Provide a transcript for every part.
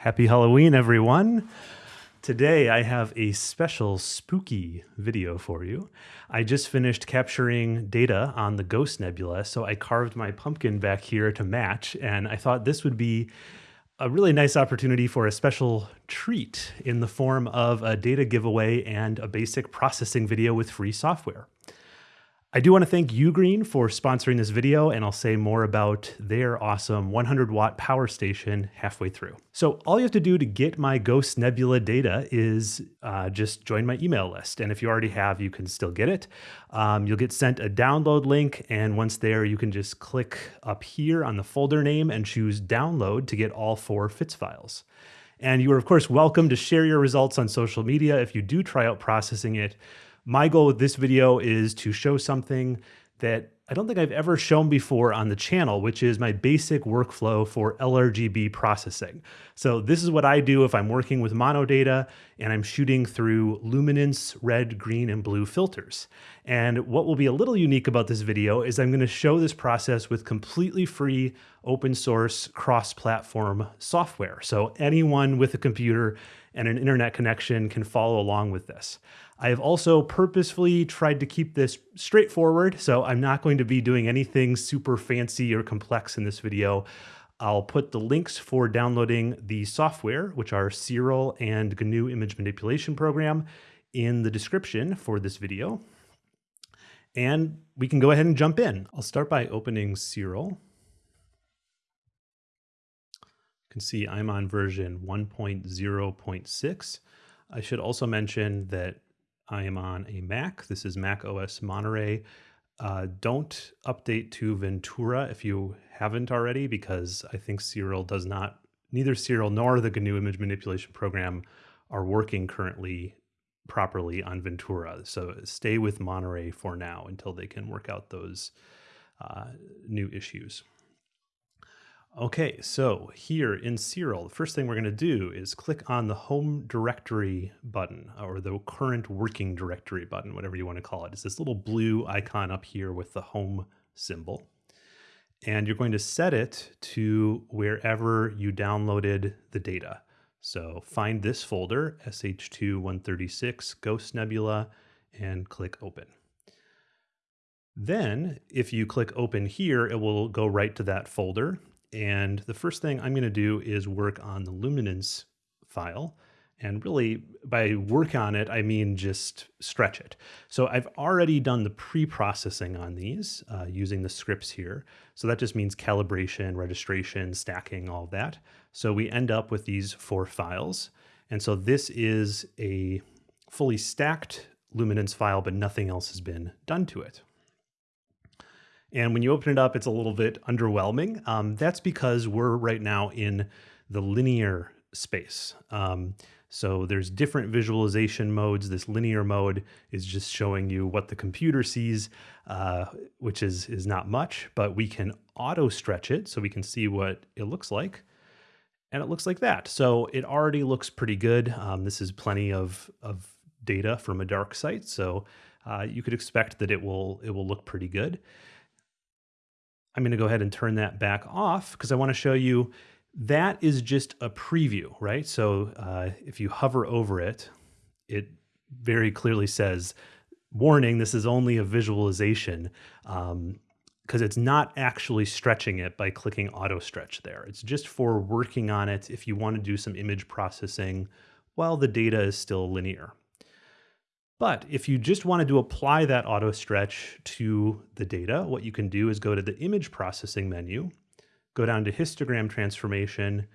Happy Halloween, everyone. Today I have a special spooky video for you. I just finished capturing data on the Ghost Nebula, so I carved my pumpkin back here to match, and I thought this would be a really nice opportunity for a special treat in the form of a data giveaway and a basic processing video with free software. I do want to thank Ugreen for sponsoring this video, and I'll say more about their awesome 100 watt power station halfway through. So all you have to do to get my Ghost Nebula data is uh, just join my email list. And if you already have, you can still get it. Um, you'll get sent a download link, and once there, you can just click up here on the folder name and choose download to get all four FITS files. And you are, of course, welcome to share your results on social media if you do try out processing it. My goal with this video is to show something that I don't think I've ever shown before on the channel, which is my basic workflow for LRGB processing. So this is what I do if I'm working with mono data and I'm shooting through luminance, red, green, and blue filters. And what will be a little unique about this video is I'm gonna show this process with completely free open source cross-platform software. So anyone with a computer and an internet connection can follow along with this. I have also purposefully tried to keep this straightforward, so I'm not going to be doing anything super fancy or complex in this video. I'll put the links for downloading the software, which are Siril and GNU Image Manipulation Program, in the description for this video. And we can go ahead and jump in. I'll start by opening Siril. Can see I'm on version 1.0.6. I should also mention that I am on a Mac. This is Mac OS Monterey. Uh, don't update to Ventura if you haven't already, because I think Siril does not, neither Siril nor the GNU image manipulation program are working currently properly on Ventura. So stay with Monterey for now until they can work out those uh, new issues. Okay, so here in Siril, the first thing we're going to do is click on the home directory button or the current working directory button, whatever you want to call it. It's this little blue icon up here with the home symbol. And you're going to set it to wherever you downloaded the data. So find this folder, SH2-136 Ghost Nebula, and click open. Then if you click open here, it will go right to that folder and the first thing I'm going to do is work on the luminance file. And really, by work on it, I mean just stretch it. So I've already done the pre-processing on these uh, using the scripts here. So that just means calibration, registration, stacking, all that. So we end up with these four files. And so this is a fully stacked luminance file, but nothing else has been done to it. And when you open it up, it's a little bit underwhelming. Um, that's because we're right now in the linear space. Um, so there's different visualization modes. This linear mode is just showing you what the computer sees, uh, which is, is not much, but we can auto stretch it so we can see what it looks like. And it looks like that. So it already looks pretty good. Um, this is plenty of, of data from a dark site. So uh, you could expect that it will, it will look pretty good. I'm going to go ahead and turn that back off because I want to show you that is just a preview, right? So uh, if you hover over it, it very clearly says, warning, this is only a visualization because um, it's not actually stretching it by clicking auto stretch there. It's just for working on it if you want to do some image processing while the data is still linear. But if you just wanted to apply that auto stretch to the data, what you can do is go to the image processing menu, go down to histogram transformation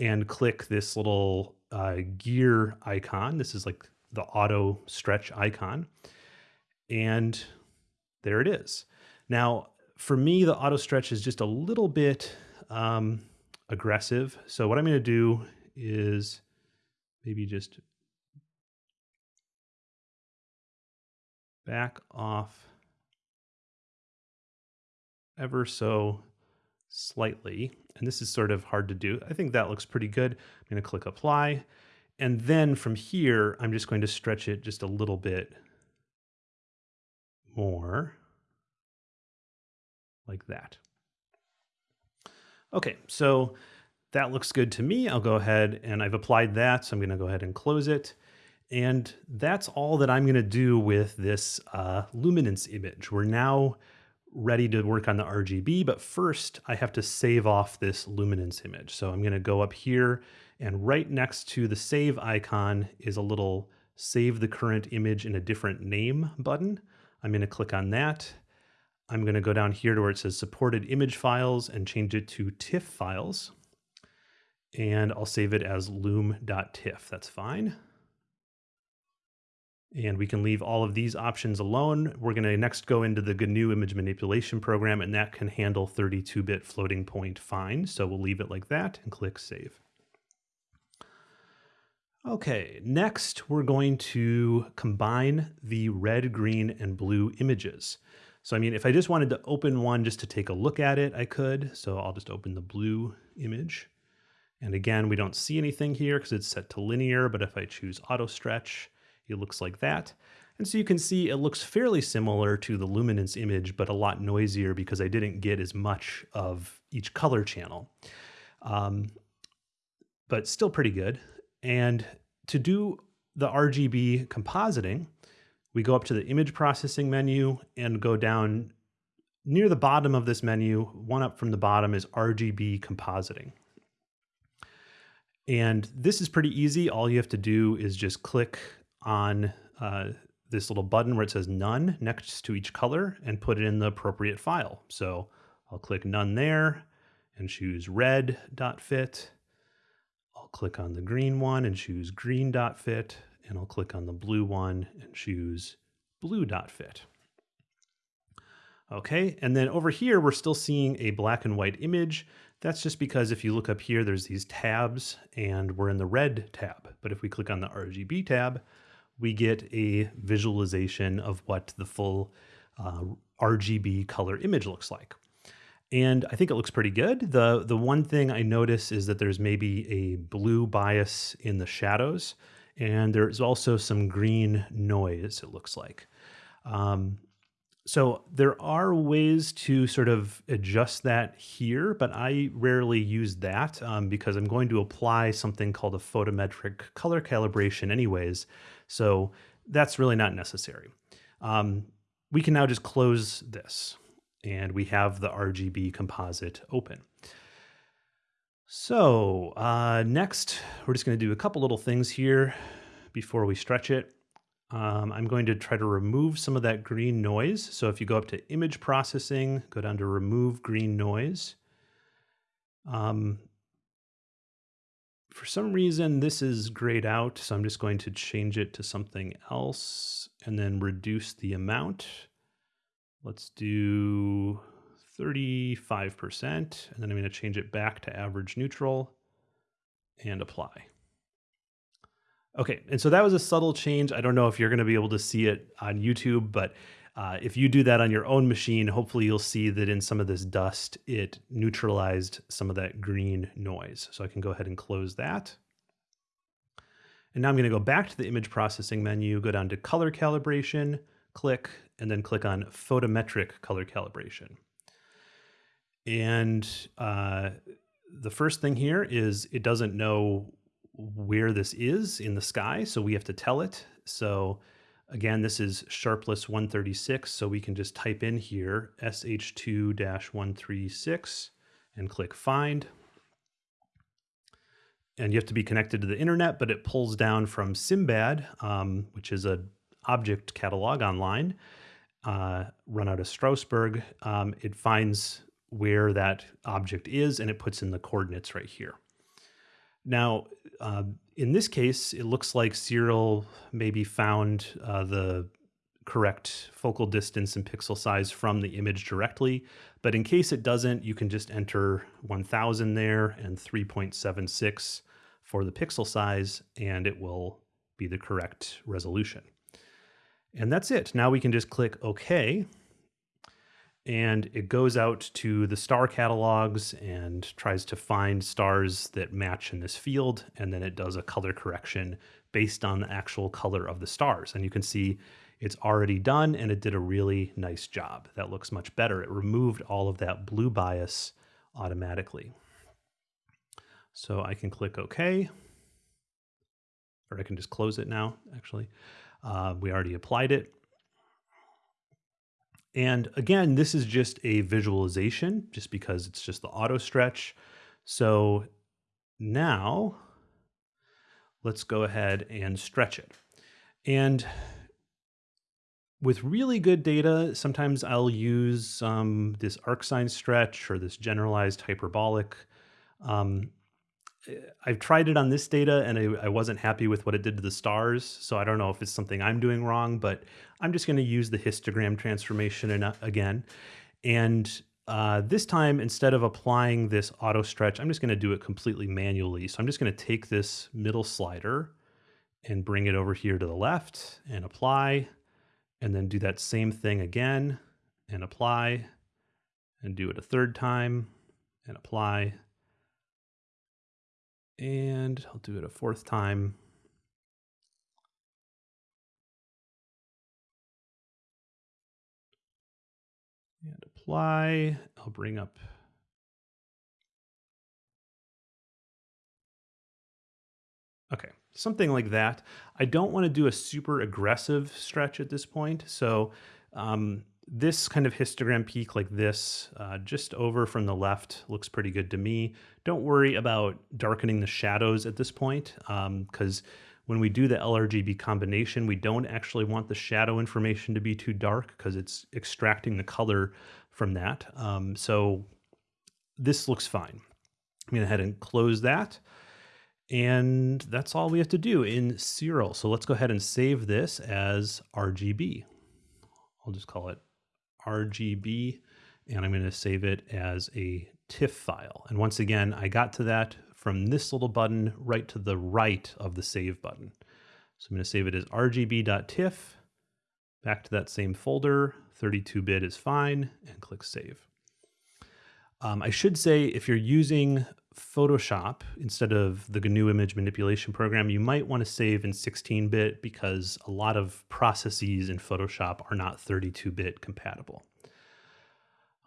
and click this little uh, gear icon. This is like the auto stretch icon. And there it is. Now, for me, the auto stretch is just a little bit um, aggressive. So what I'm going to do is maybe just back off ever so slightly. And this is sort of hard to do. I think that looks pretty good. I'm going to click apply. And then from here, I'm just going to stretch it just a little bit more like that. Okay, so that looks good to me. I'll go ahead and I've applied that. So I'm going to go ahead and close it. And that's all that I'm going to do with this uh, luminance image. We're now ready to work on the RGB, but first I have to save off this luminance image. So I'm going to go up here and right next to the save icon is a little save the current image in a different name button. I'm going to click on that. I'm going to go down here to where it says supported image files and change it to TIFF files. And I'll save it as loom.tiff. That's fine. And we can leave all of these options alone. We're going to next go into the GNU image manipulation program, and that can handle 32-bit floating point fine. So we'll leave it like that and click Save. Okay, next we're going to combine the red, green, and blue images. So I mean, if I just wanted to open one just to take a look at it, I could. So I'll just open the blue image. And again, we don't see anything here because it's set to linear, but if I choose auto stretch, it looks like that. And so you can see it looks fairly similar to the luminance image, but a lot noisier because I didn't get as much of each color channel. Um, but still pretty good. And to do the RGB compositing, we go up to the image processing menu and go down near the bottom of this menu, one up from the bottom is RGB compositing. And this is pretty easy. All you have to do is just click on uh, this little button where it says none next to each color and put it in the appropriate file. So I'll click none there and choose red.fit. I'll click on the green one and choose green.fit. And I'll click on the blue one and choose blue.fit. Okay, and then over here, we're still seeing a black and white image. That's just because if you look up here, there's these tabs and we're in the red tab. But if we click on the RGB tab, we get a visualization of what the full uh, RGB color image looks like. And I think it looks pretty good. The, the one thing I notice is that there's maybe a blue bias in the shadows, and there's also some green noise, it looks like. Um, so there are ways to sort of adjust that here, but I rarely use that um, because I'm going to apply something called a photometric color calibration anyways. So that's really not necessary. Um, we can now just close this and we have the RGB composite open. So uh, next, we're just going to do a couple little things here before we stretch it. Um, I'm going to try to remove some of that green noise. So if you go up to image processing, go down to remove green noise. Um, for some reason, this is grayed out, so I'm just going to change it to something else and then reduce the amount. Let's do 35%, and then I'm going to change it back to average neutral and apply. Okay, and so that was a subtle change. I don't know if you're going to be able to see it on YouTube, but uh, if you do that on your own machine, hopefully you'll see that in some of this dust, it neutralized some of that green noise. So I can go ahead and close that. And now I'm going to go back to the image processing menu, go down to color calibration, click, and then click on photometric color calibration. And uh, the first thing here is it doesn't know where this is in the sky, so we have to tell it. So again, this is Sharpless 136, so we can just type in here SH2-136 and click find. And you have to be connected to the internet, but it pulls down from Simbad, um, which is a object catalog online, uh, run out of Strasbourg. Um, it finds where that object is and it puts in the coordinates right here. Now, uh, in this case, it looks like Siril maybe found uh, the correct focal distance and pixel size from the image directly. But in case it doesn't, you can just enter 1000 there and 3.76 for the pixel size, and it will be the correct resolution. And that's it. Now we can just click OK and it goes out to the star catalogs and tries to find stars that match in this field and then it does a color correction based on the actual color of the stars. And you can see it's already done and it did a really nice job. That looks much better. It removed all of that blue bias automatically. So I can click OK, or I can just close it now, actually. Uh, we already applied it. And again, this is just a visualization just because it's just the auto stretch. So now let's go ahead and stretch it. And with really good data, sometimes I'll use um, this arcsine stretch or this generalized hyperbolic. Um, I've tried it on this data and I, I, wasn't happy with what it did to the stars. So I don't know if it's something I'm doing wrong, but I'm just going to use the histogram transformation in, uh, again. And uh, this time, instead of applying this auto stretch, I'm just going to do it completely manually. So I'm just going to take this middle slider and bring it over here to the left and apply, and then do that same thing again and apply, and do it a third time and apply and I'll do it a fourth time. And apply. I'll bring up Okay, something like that. I don't want to do a super aggressive stretch at this point. So um, this kind of histogram peak like this, uh, just over from the left, looks pretty good to me. Don't worry about darkening the shadows at this point, because um, when we do the LRGB combination, we don't actually want the shadow information to be too dark because it's extracting the color from that. Um, so this looks fine. I'm going to head and close that. And that's all we have to do in Siril. So let's go ahead and save this as RGB. I'll just call it RGB, and I'm going to save it as a TIFF file. And once again, I got to that from this little button right to the right of the save button. So I'm going to save it as rgb.tiff, back to that same folder, 32-bit is fine, and click save. Um, I should say if you're using Photoshop instead of the GNU image manipulation program, you might want to save in 16-bit because a lot of processes in Photoshop are not 32-bit compatible.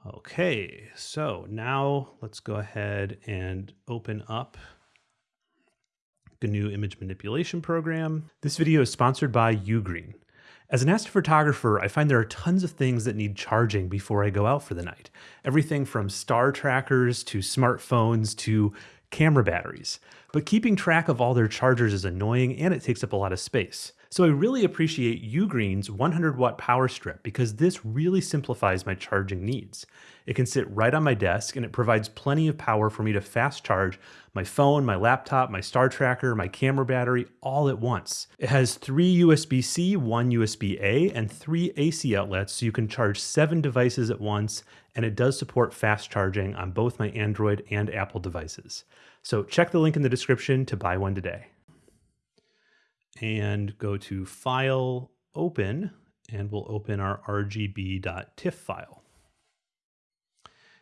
Okay, so now let's go ahead and open up GNU image manipulation program. This video is sponsored by Ugreen. As an astrophotographer, I find there are tons of things that need charging before I go out for the night. Everything from star trackers to smartphones to camera batteries. But keeping track of all their chargers is annoying and it takes up a lot of space. So I really appreciate Ugreen's 100 watt power strip because this really simplifies my charging needs. It can sit right on my desk and it provides plenty of power for me to fast charge my phone, my laptop, my star tracker, my camera battery all at once. It has three USB-C, one USB-A, and three AC outlets so you can charge seven devices at once and it does support fast charging on both my Android and Apple devices. So check the link in the description to buy one today and go to File, Open, and we'll open our rgb.tiff file.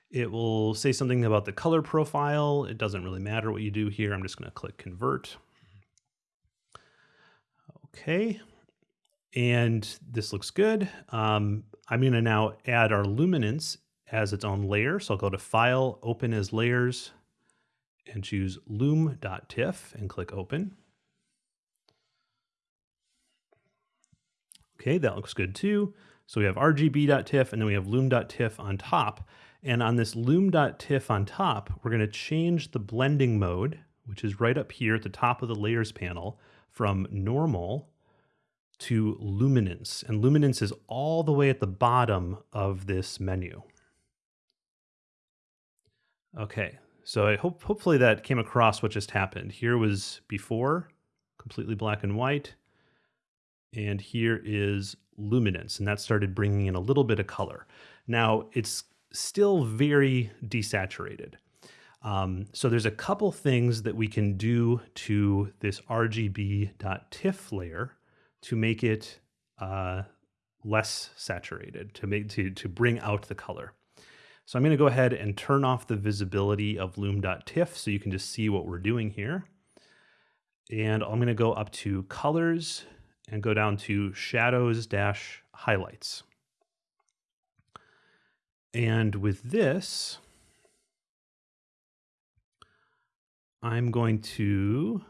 It will say something about the color profile. It doesn't really matter what you do here. I'm just going to click Convert. Okay, and this looks good. Um, I'm going to now add our luminance as its own layer. So I'll go to File, Open as Layers, and choose loom.tiff and click Open. Okay, that looks good too. So we have rgb.tiff and then we have loom.tiff on top. And on this loom.tiff on top, we're going to change the blending mode, which is right up here at the top of the layers panel, from normal to luminance. And luminance is all the way at the bottom of this menu. Okay, so I hope hopefully that came across what just happened. Here was before, completely black and white and here is luminance, and that started bringing in a little bit of color. Now, it's still very desaturated. Um, so there's a couple things that we can do to this RGB.TIFF layer to make it uh, less saturated, to make to, to bring out the color. So I'm going to go ahead and turn off the visibility of loom.tiff so you can just see what we're doing here. And I'm going to go up to colors and go down to shadows dash highlights. And with this, I'm going to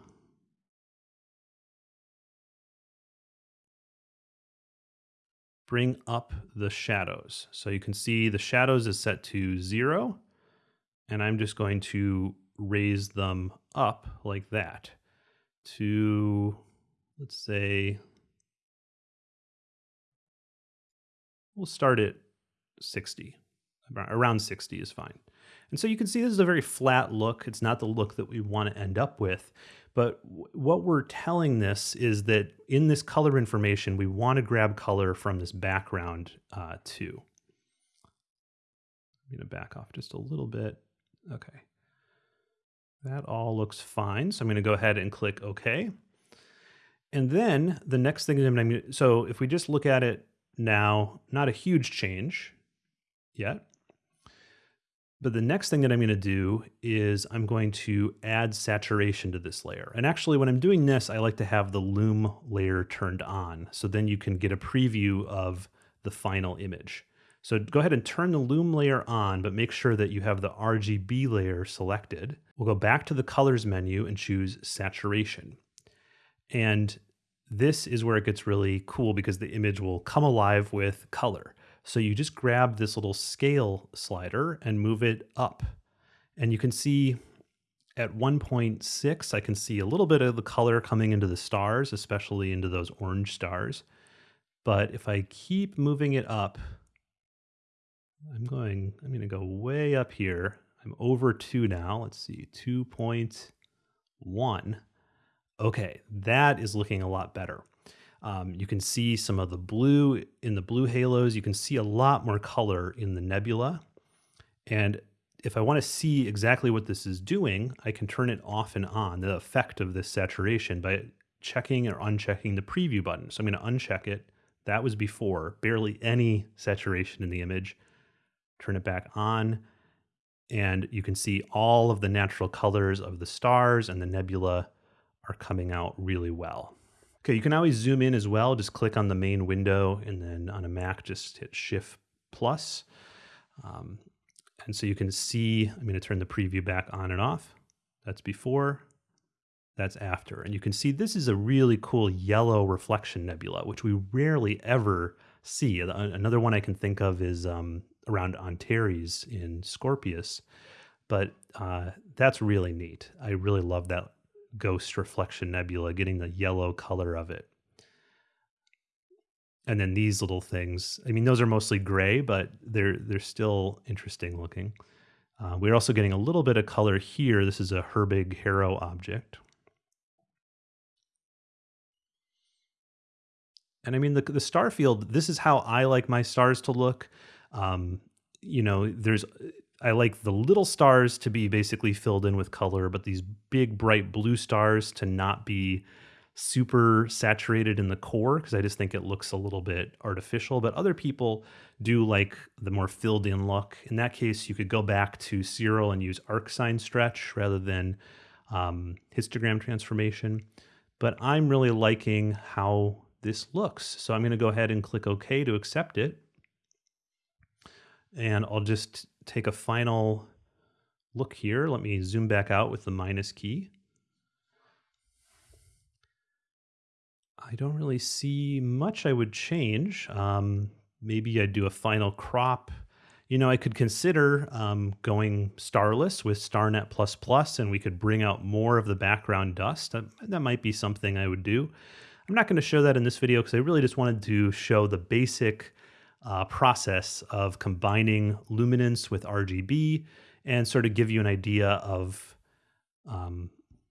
bring up the shadows. So you can see the shadows is set to zero, and I'm just going to raise them up like that to, let's say, we'll start at 60. Around 60 is fine. And so you can see this is a very flat look. It's not the look that we want to end up with. But what we're telling this is that in this color information, we want to grab color from this background uh, too. I'm going to back off just a little bit. Okay. That all looks fine. So I'm going to go ahead and click OK. And then the next thing I'm going to, so if we just look at it now, not a huge change yet. But the next thing that I'm going to do is I'm going to add saturation to this layer. And actually when I'm doing this, I like to have the loom layer turned on. So then you can get a preview of the final image. So go ahead and turn the loom layer on, but make sure that you have the RGB layer selected. We'll go back to the colors menu and choose saturation. And this is where it gets really cool because the image will come alive with color. So you just grab this little scale slider and move it up. And you can see at 1.6, I can see a little bit of the color coming into the stars, especially into those orange stars. But if I keep moving it up, I'm going, I'm going to go way up here. I'm over two now. Let's see, 2.1. Okay, that is looking a lot better. Um, you can see some of the blue in the blue halos. You can see a lot more color in the nebula. And if I want to see exactly what this is doing, I can turn it off and on, the effect of this saturation by checking or unchecking the preview button. So I'm going to uncheck it. That was before, barely any saturation in the image. Turn it back on, and you can see all of the natural colors of the stars and the nebula are coming out really well. Okay, you can always zoom in as well. Just click on the main window and then on a Mac, just hit Shift plus. Um, and so you can see, I'm to turn the preview back on and off. That's before, that's after. And you can see this is a really cool yellow reflection nebula, which we rarely ever see. Another one I can think of is um, around Antares in Scorpius. But uh, that's really neat. I really love that ghost reflection nebula, getting the yellow color of it. And then these little things, I mean, those are mostly gray, but they're they're still interesting looking. Uh, we're also getting a little bit of color here. This is a Herbig Haro object. And I mean, the, the star field, this is how I like my stars to look. Um, you know, there's I like the little stars to be basically filled in with color, but these big bright blue stars to not be super saturated in the core because I just think it looks a little bit artificial. But other people do like the more filled in look. In that case, you could go back to Siril and use arcsine stretch rather than um, histogram transformation. But I'm really liking how this looks. So I'm going to go ahead and click OK to accept it. And I'll just take a final look here. Let me zoom back out with the minus key. I don't really see much I would change. Um, maybe I'd do a final crop. You know, I could consider um, going starless with StarNet++, and we could bring out more of the background dust. That, that might be something I would do. I'm not going to show that in this video because I really just wanted to show the basic uh, process of combining luminance with RGB and sort of give you an idea of um,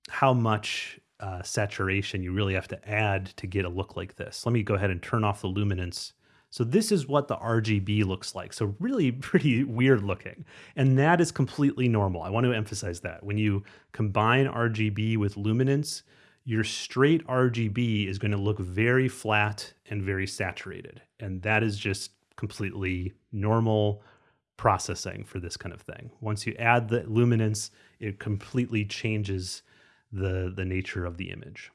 how much uh, saturation you really have to add to get a look like this. Let me go ahead and turn off the luminance. So this is what the RGB looks like. So really pretty weird looking. And that is completely normal. I want to emphasize that. When you combine RGB with luminance, your straight RGB is going to look very flat and very saturated. And that is just completely normal processing for this kind of thing. Once you add the luminance, it completely changes the, the nature of the image.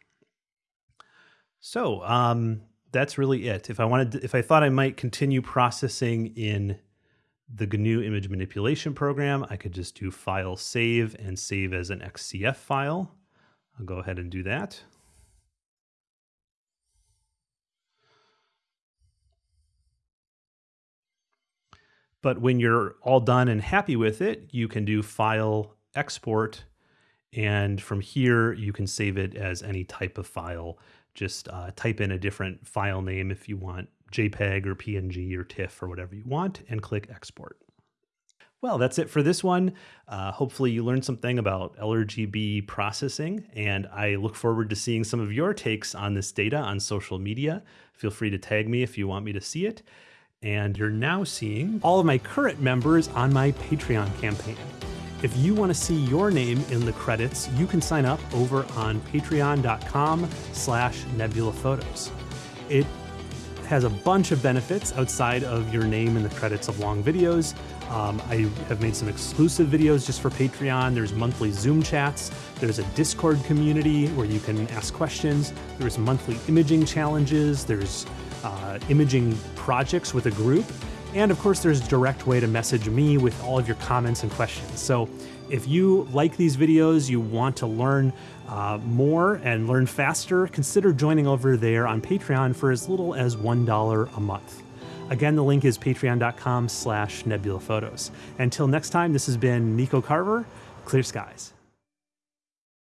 So um, that's really it. If I wanted, to, if I thought I might continue processing in the GNU image manipulation program, I could just do file save and save as an XCF file. I'll go ahead and do that. But when you're all done and happy with it, you can do file export. And from here, you can save it as any type of file. Just uh, type in a different file name if you want JPEG or PNG or TIFF or whatever you want and click export. Well, that's it for this one. Uh, hopefully, you learned something about LRGB processing, and I look forward to seeing some of your takes on this data on social media. Feel free to tag me if you want me to see it. And you're now seeing all of my current members on my Patreon campaign. If you want to see your name in the credits, you can sign up over on patreon.com slash nebulaphotos. It has a bunch of benefits outside of your name in the credits of long videos. Um, I have made some exclusive videos just for Patreon. There's monthly Zoom chats. There's a Discord community where you can ask questions. There's monthly imaging challenges. There's uh, imaging projects with a group. And of course, there's a direct way to message me with all of your comments and questions. So if you like these videos, you want to learn uh, more and learn faster, consider joining over there on Patreon for as little as $1 a month. Again, the link is patreon.com slash nebulaphotos. Until next time, this has been Nico Carver, Clear Skies.